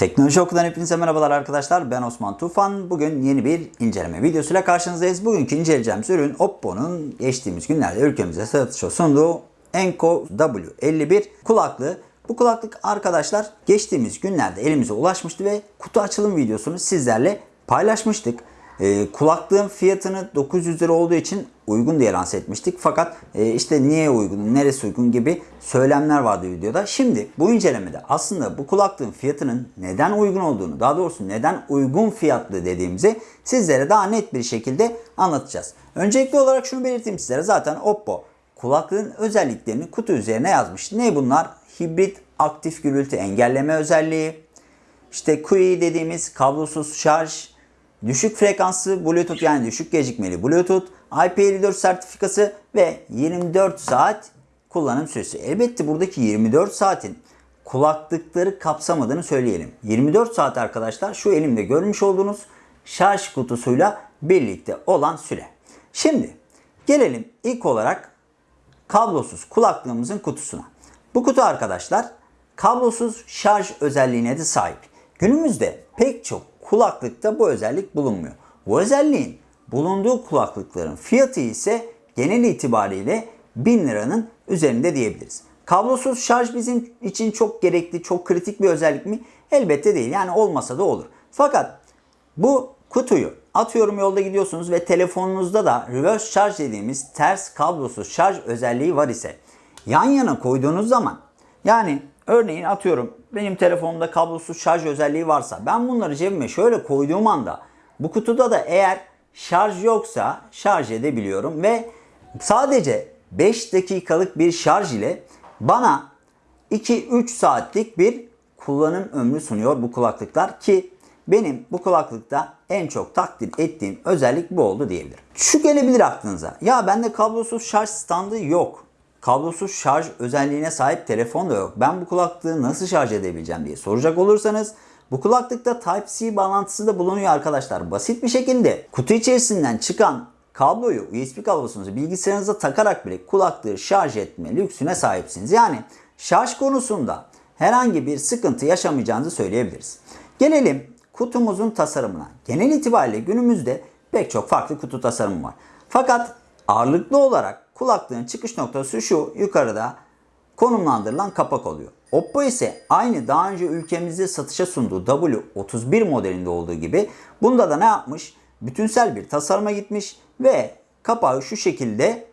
Teknoloji Oku'dan hepinize merhabalar arkadaşlar. Ben Osman Tufan. Bugün yeni bir inceleme videosuyla karşınızdayız. Bugünkü inceleyeceğimiz ürün Oppo'nun geçtiğimiz günlerde ülkemize satışa sunduğu Enco W51 kulaklığı. Bu kulaklık arkadaşlar geçtiğimiz günlerde elimize ulaşmıştı ve kutu açılım videosunu sizlerle paylaşmıştık. Ee, kulaklığın fiyatını 900 lira olduğu için uygun diye lanse etmiştik. Fakat e, işte niye uygun, neresi uygun gibi söylemler vardı videoda. Şimdi bu incelemede aslında bu kulaklığın fiyatının neden uygun olduğunu, daha doğrusu neden uygun fiyatlı dediğimizi sizlere daha net bir şekilde anlatacağız. Öncelikli olarak şunu belirteyim sizlere. Zaten Oppo kulaklığın özelliklerini kutu üzerine yazmış. Ne bunlar? Hibrit aktif gürültü engelleme özelliği, işte QI dediğimiz kablosuz şarj, düşük frekanslı Bluetooth yani düşük gecikmeli Bluetooth, IP54 sertifikası ve 24 saat kullanım süresi. Elbette buradaki 24 saatin kulaklıkları kapsamadığını söyleyelim. 24 saat arkadaşlar şu elimde görmüş olduğunuz şarj kutusuyla birlikte olan süre. Şimdi gelelim ilk olarak kablosuz kulaklığımızın kutusuna. Bu kutu arkadaşlar kablosuz şarj özelliğine de sahip. Günümüzde pek çok kulaklıkta bu özellik bulunmuyor. Bu özelliğin bulunduğu kulaklıkların fiyatı ise genel itibariyle 1000 liranın üzerinde diyebiliriz. Kablosuz şarj bizim için çok gerekli, çok kritik bir özellik mi? Elbette değil. Yani olmasa da olur. Fakat bu kutuyu atıyorum yolda gidiyorsunuz ve telefonunuzda da reverse charge dediğimiz ters kablosuz şarj özelliği var ise yan yana koyduğunuz zaman yani örneğin atıyorum benim telefonumda kablosuz şarj özelliği varsa ben bunları cebime şöyle koyduğum anda bu kutuda da eğer şarj yoksa şarj edebiliyorum ve sadece 5 dakikalık bir şarj ile bana 2-3 saatlik bir kullanım ömrü sunuyor bu kulaklıklar ki benim bu kulaklıkta en çok takdir ettiğim özellik bu oldu diyebilirim. Şu gelebilir aklınıza. Ya bende kablosuz şarj standı yok. Kablosuz şarj özelliğine sahip telefon da yok. Ben bu kulaklığı nasıl şarj edebileceğim diye soracak olursanız bu kulaklıkta Type-C bağlantısı da bulunuyor arkadaşlar. Basit bir şekilde kutu içerisinden çıkan kabloyu, USB kablosunuzu bilgisayarınıza takarak bile kulaklığı şarj etme lüksüne sahipsiniz. Yani şarj konusunda herhangi bir sıkıntı yaşamayacağınızı söyleyebiliriz. Gelelim kutumuzun tasarımına. Genel itibariyle günümüzde pek çok farklı kutu tasarımı var. Fakat ağırlıklı olarak kulaklığın çıkış noktası şu yukarıda konumlandırılan kapak oluyor. Oppo ise aynı daha önce ülkemizde satışa sunduğu W31 modelinde olduğu gibi bunda da ne yapmış? Bütünsel bir tasarıma gitmiş ve kapağı şu şekilde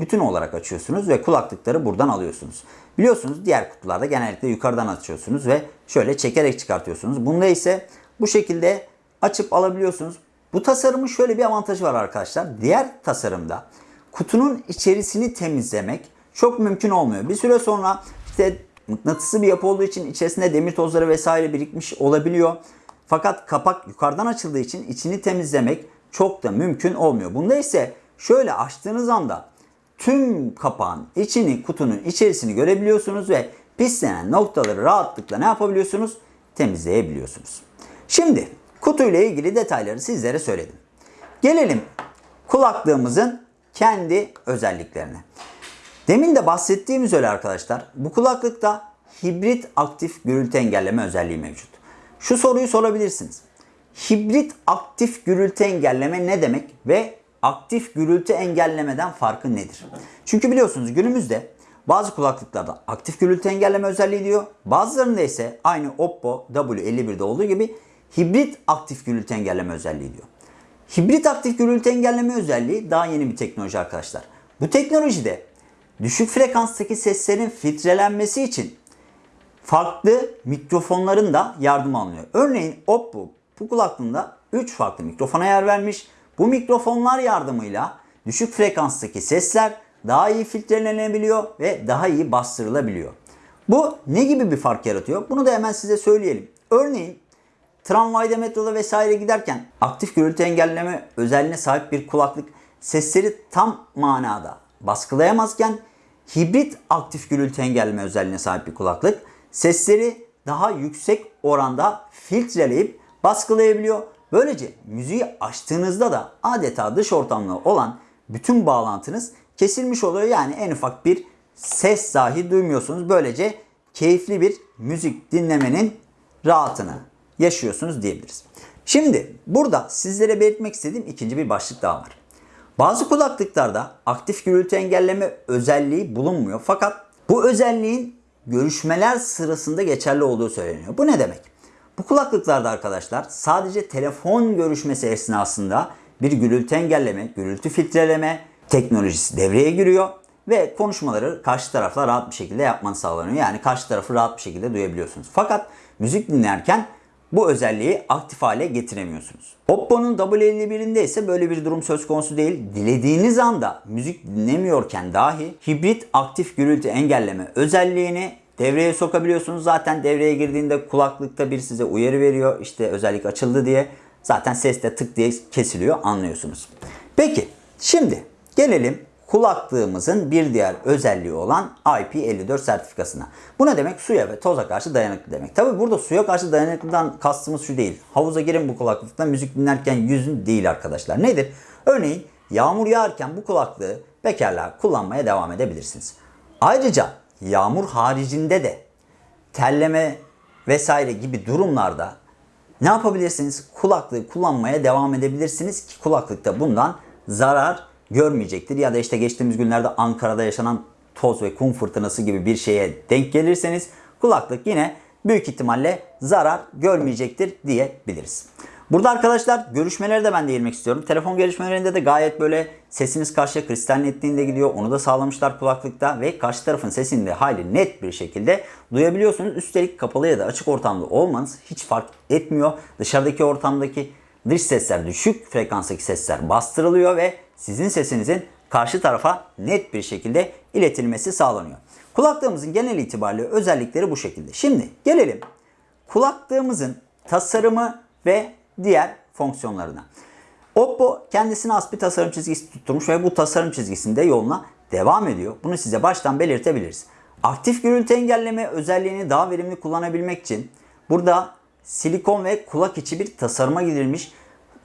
bütün olarak açıyorsunuz ve kulaklıkları buradan alıyorsunuz. Biliyorsunuz diğer kutularda genellikle yukarıdan açıyorsunuz ve şöyle çekerek çıkartıyorsunuz. Bunda ise bu şekilde açıp alabiliyorsunuz. Bu tasarımın şöyle bir avantajı var arkadaşlar. Diğer tasarımda kutunun içerisini temizlemek çok mümkün olmuyor. Bir süre sonra işte mıknatısı bir yapı olduğu için içerisinde demir tozları vesaire birikmiş olabiliyor. Fakat kapak yukarıdan açıldığı için içini temizlemek çok da mümkün olmuyor. Bunda ise şöyle açtığınız anda tüm kapağın içini, kutunun içerisini görebiliyorsunuz ve pislenen noktaları rahatlıkla ne yapabiliyorsunuz? Temizleyebiliyorsunuz. Şimdi kutuyla ilgili detayları sizlere söyledim. Gelelim kulaklığımızın kendi özelliklerine. Demin de bahsettiğim üzere arkadaşlar bu kulaklıkta hibrit aktif gürültü engelleme özelliği mevcut. Şu soruyu sorabilirsiniz. Hibrit aktif gürültü engelleme ne demek ve aktif gürültü engellemeden farkı nedir? Çünkü biliyorsunuz günümüzde bazı kulaklıklarda aktif gürültü engelleme özelliği diyor. Bazılarında ise aynı Oppo W51'de olduğu gibi hibrit aktif gürültü engelleme özelliği diyor. Hibrit aktif gürültü engelleme özelliği daha yeni bir teknoloji arkadaşlar. Bu teknolojide düşük frekanstaki seslerin filtrelenmesi için farklı mikrofonların da yardım alınıyor. Örneğin Oppo bu kulaklığında 3 farklı mikrofona yer vermiş. Bu mikrofonlar yardımıyla düşük frekanstaki sesler daha iyi filtrelenebiliyor ve daha iyi bastırılabiliyor. Bu ne gibi bir fark yaratıyor? Bunu da hemen size söyleyelim. Örneğin tramvayda, metroda vesaire giderken aktif gürültü engelleme özelliğine sahip bir kulaklık sesleri tam manada baskılayamazken hibrit aktif gürültü engelleme özelliğine sahip bir kulaklık sesleri daha yüksek oranda filtreleyip baskılayabiliyor. Böylece müziği açtığınızda da adeta dış ortamla olan bütün bağlantınız kesilmiş oluyor. Yani en ufak bir ses dahi duymuyorsunuz. Böylece keyifli bir müzik dinlemenin rahatını yaşıyorsunuz diyebiliriz. Şimdi burada sizlere belirtmek istediğim ikinci bir başlık daha var. Bazı kulaklıklarda aktif gürültü engelleme özelliği bulunmuyor. Fakat bu özelliğin görüşmeler sırasında geçerli olduğu söyleniyor. Bu ne demek? Bu kulaklıklarda arkadaşlar sadece telefon görüşmesi esnasında bir gürültü engelleme, gürültü filtreleme teknolojisi devreye giriyor ve konuşmaları karşı tarafla rahat bir şekilde yapmanız sağlanıyor. Yani karşı tarafı rahat bir şekilde duyabiliyorsunuz. Fakat müzik dinlerken bu özelliği aktif hale getiremiyorsunuz. Oppo'nun W51'inde ise böyle bir durum söz konusu değil. Dilediğiniz anda müzik dinlemiyorken dahi hibrit aktif gürültü engelleme özelliğini devreye sokabiliyorsunuz. Zaten devreye girdiğinde kulaklıkta bir size uyarı veriyor. İşte özellik açıldı diye. Zaten ses de tık diye kesiliyor anlıyorsunuz. Peki şimdi gelelim kulaklığımızın bir diğer özelliği olan IP54 sertifikasına. Bu ne demek? Suya ve toza karşı dayanıklı demek. Tabi burada suya karşı dayanıklıdan kastımız şu değil. Havuza girin bu kulaklıkla müzik dinlerken yüzün değil arkadaşlar. Nedir? Örneğin yağmur yağarken bu kulaklığı bekarlığa kullanmaya devam edebilirsiniz. Ayrıca yağmur haricinde de terleme vesaire gibi durumlarda ne yapabilirsiniz? Kulaklığı kullanmaya devam edebilirsiniz ki kulaklıkta bundan zarar görmeyecektir. Ya da işte geçtiğimiz günlerde Ankara'da yaşanan toz ve kum fırtınası gibi bir şeye denk gelirseniz kulaklık yine büyük ihtimalle zarar görmeyecektir diyebiliriz. Burada arkadaşlar görüşmelere de ben değinmek istiyorum. Telefon görüşmelerinde de gayet böyle sesiniz karşıya kristal netliğinde gidiyor. Onu da sağlamışlar kulaklıkta ve karşı tarafın sesini de hali net bir şekilde duyabiliyorsunuz. Üstelik kapalı ya da açık ortamda olmanız hiç fark etmiyor. Dışarıdaki ortamdaki dış sesler, düşük frekanstaki sesler bastırılıyor ve sizin sesinizin karşı tarafa net bir şekilde iletilmesi sağlanıyor. Kulaklığımızın genel itibariyle özellikleri bu şekilde. Şimdi gelelim kulaklığımızın tasarımı ve diğer fonksiyonlarına. Oppo kendisine has bir tasarım çizgisi tutturmuş ve bu tasarım çizgisinde yoluna devam ediyor. Bunu size baştan belirtebiliriz. Aktif gürültü engelleme özelliğini daha verimli kullanabilmek için burada silikon ve kulak içi bir tasarıma gidilmiş.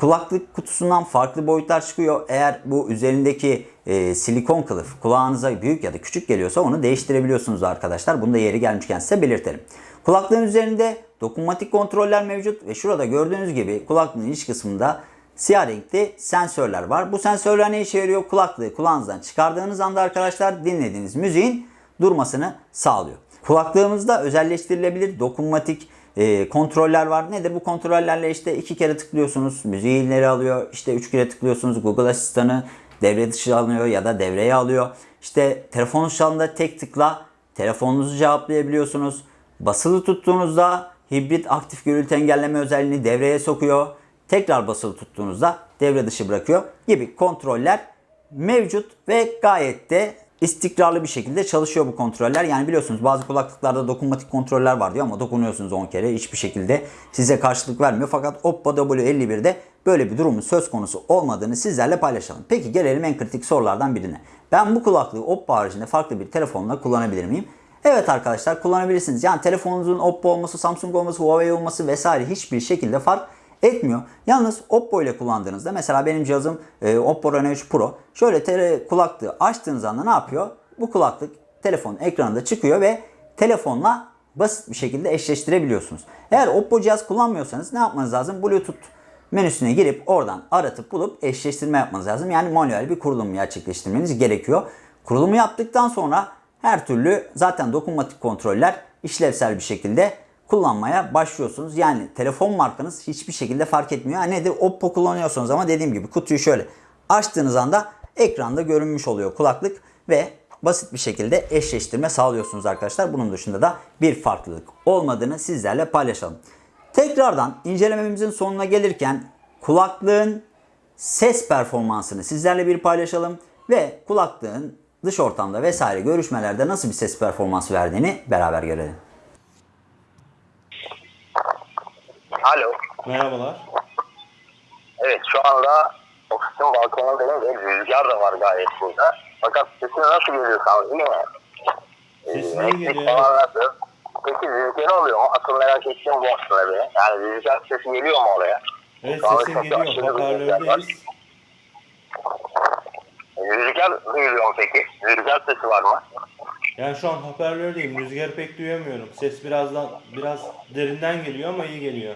Kulaklık kutusundan farklı boyutlar çıkıyor. Eğer bu üzerindeki e, silikon kılıf kulağınıza büyük ya da küçük geliyorsa onu değiştirebiliyorsunuz arkadaşlar. Bunu da yeri gelmişken size belirtelim. Kulaklığın üzerinde dokunmatik kontroller mevcut ve şurada gördüğünüz gibi kulaklığın iç kısmında siyah renkli sensörler var. Bu sensörler ne işe yarıyor? Kulaklığı kulağınızdan çıkardığınız anda arkadaşlar dinlediğiniz müziğin durmasını sağlıyor. Kulaklığımızda özelleştirilebilir dokunmatik e, kontroller var. Nedir bu kontrollerle işte iki kere tıklıyorsunuz müziği ileri alıyor. İşte üç kere tıklıyorsunuz Google asistanı devre dışı alıyor ya da devreye alıyor. İşte telefon ışığında tek tıkla telefonunuzu cevaplayabiliyorsunuz. Basılı tuttuğunuzda hibrit aktif gürültü engelleme özelliğini devreye sokuyor. Tekrar basılı tuttuğunuzda devre dışı bırakıyor gibi kontroller mevcut ve gayet de istikrarlı bir şekilde çalışıyor bu kontroller. Yani biliyorsunuz bazı kulaklıklarda dokunmatik kontroller var diyor ama dokunuyorsunuz 10 kere hiçbir şekilde size karşılık vermiyor. Fakat Oppo W51'de böyle bir durumun söz konusu olmadığını sizlerle paylaşalım. Peki gelelim en kritik sorulardan birine. Ben bu kulaklığı Oppo haricinde farklı bir telefonla kullanabilir miyim? Evet arkadaşlar kullanabilirsiniz. Yani telefonunuzun Oppo olması, Samsung olması, Huawei olması vesaire hiçbir şekilde fark etmiyor. Yalnız Oppo ile kullandığınızda mesela benim cihazım e, Oppo Reno 3 Pro. Şöyle tele, kulaklığı açtığınız anda ne yapıyor? Bu kulaklık telefonun ekranında çıkıyor ve telefonla basit bir şekilde eşleştirebiliyorsunuz. Eğer Oppo cihaz kullanmıyorsanız ne yapmanız lazım? Bluetooth menüsüne girip oradan aratıp bulup eşleştirme yapmanız lazım. Yani manuel bir kurulum gerçekleştirmeniz gerekiyor. Kurulumu yaptıktan sonra her türlü zaten dokunmatik kontroller işlevsel bir şekilde kullanmaya başlıyorsunuz. Yani telefon markanız hiçbir şekilde fark etmiyor. Yani nedir? Oppo kullanıyorsunuz ama dediğim gibi kutuyu şöyle açtığınız anda ekranda görünmüş oluyor kulaklık ve basit bir şekilde eşleştirme sağlıyorsunuz arkadaşlar. Bunun dışında da bir farklılık olmadığını sizlerle paylaşalım. Tekrardan incelememizin sonuna gelirken kulaklığın ses performansını sizlerle bir paylaşalım ve kulaklığın dış ortamda vesaire görüşmelerde nasıl bir ses performansı verdiğini beraber görelim. Alo. Merhabalar. Evet şu anda ofisin balkonundayım ve rüzgar da var gayet burada. Fakat sesin nasıl geliyor sana değil mi? Sesin Ee, geliyor, falan nasıl? Peki rüzgar oluyor mu? Asıl merak ettiğim bu aslında benim. Yani rüzgar sesi geliyor mu oraya? Evet sesin geliyor. aşırı bir rüzgar. Hoparlördeyiz. Duyuluyor mu peki? Rüzgar sesi var mı? Yani şu an hoparlördeyim. Rüzgarı pek duyamıyorum. Ses birazdan biraz derinden geliyor ama iyi geliyor.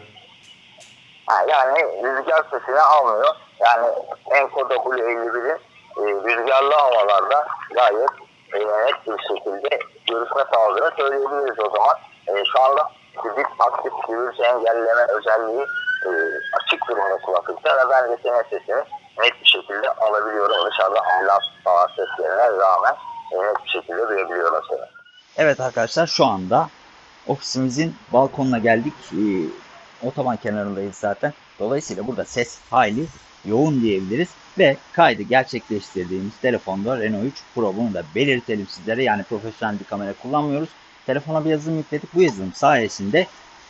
Yani rüzgar sesini almıyor. Yani Enco W51'in e, rüzgarlı havalarda gayet e, net bir şekilde görüşme sağladığını söyleyebiliriz o zaman. E, şu anda fizik aktif gürültü engelleme özelliği e, açık durumda kulaklıkta ve ben de senin sesini net bir şekilde alabiliyorum. Dışarıda ambulans falan seslerine rağmen e, net bir şekilde duyabiliyorum seni. Evet arkadaşlar şu anda ofisimizin balkonuna geldik. Ee, otoban kenarındayız zaten. Dolayısıyla burada ses hayli yoğun diyebiliriz. Ve kaydı gerçekleştirdiğimiz telefonda Renault 3 Pro bunu da belirtelim sizlere. Yani profesyonel bir kamera kullanmıyoruz. Telefona bir yazılım yükledik. Bu yazılım sayesinde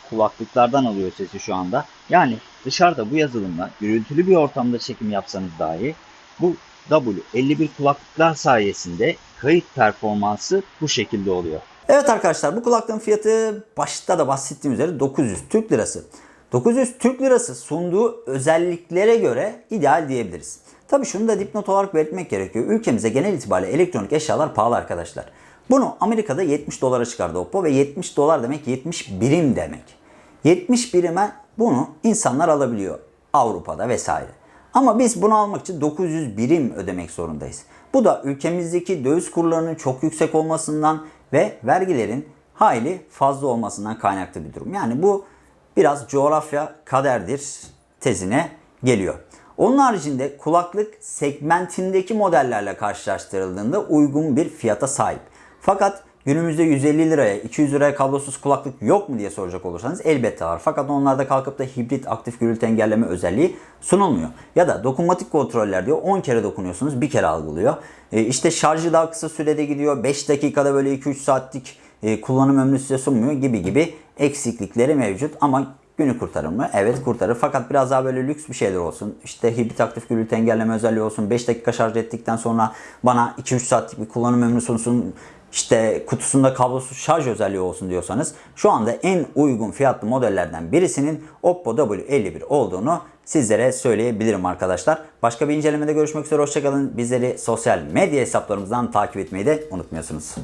kulaklıklardan alıyor sesi şu anda. Yani dışarıda bu yazılımla gürültülü bir ortamda çekim yapsanız dahi bu W51 kulaklıklar sayesinde kayıt performansı bu şekilde oluyor. Evet arkadaşlar bu kulaklığın fiyatı başta da bahsettiğim üzere 900 Türk Lirası. 900 Türk Lirası sunduğu özelliklere göre ideal diyebiliriz. Tabii şunu da dipnot olarak belirtmek gerekiyor. Ülkemize genel itibariyle elektronik eşyalar pahalı arkadaşlar. Bunu Amerika'da 70 dolara çıkardı Oppo ve 70 dolar demek 70 birim demek. 70 birime bunu insanlar alabiliyor Avrupa'da vesaire. Ama biz bunu almak için 900 birim ödemek zorundayız. Bu da ülkemizdeki döviz kurlarının çok yüksek olmasından ve vergilerin hayli fazla olmasından kaynaklı bir durum. Yani bu biraz coğrafya kaderdir tezine geliyor. Onun haricinde kulaklık segmentindeki modellerle karşılaştırıldığında uygun bir fiyata sahip. Fakat günümüzde 150 liraya, 200 liraya kablosuz kulaklık yok mu diye soracak olursanız elbette var. Fakat onlarda kalkıp da hibrit aktif gürültü engelleme özelliği sunulmuyor. Ya da dokunmatik kontroller diyor 10 kere dokunuyorsunuz bir kere algılıyor. E, işte şarjı daha kısa sürede gidiyor. 5 dakikada böyle 2-3 saatlik e, kullanım ömrü size sunmuyor gibi gibi eksiklikleri mevcut. Ama günü kurtarır mı? Evet kurtarır. Fakat biraz daha böyle lüks bir şeyler olsun. İşte hibrit aktif gürültü engelleme özelliği olsun. 5 dakika şarj ettikten sonra bana 2-3 saatlik bir kullanım ömrü sunsun. İşte kutusunda kablosuz şarj özelliği olsun diyorsanız şu anda en uygun fiyatlı modellerden birisinin Oppo W51 olduğunu sizlere söyleyebilirim arkadaşlar. Başka bir incelemede görüşmek üzere. Hoşçakalın. Bizleri sosyal medya hesaplarımızdan takip etmeyi de unutmuyorsunuz.